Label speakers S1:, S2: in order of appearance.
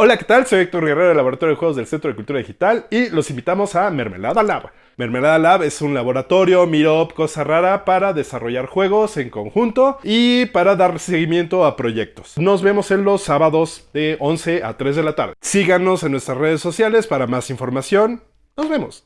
S1: Hola, ¿qué tal? Soy Héctor Guerrero del Laboratorio de Juegos del Centro de Cultura Digital y los invitamos a Mermelada Lab. Mermelada Lab es un laboratorio, miro cosa rara para desarrollar juegos en conjunto y para dar seguimiento a proyectos. Nos vemos en los sábados de 11 a 3 de la tarde. Síganos en nuestras redes sociales para más información. Nos vemos.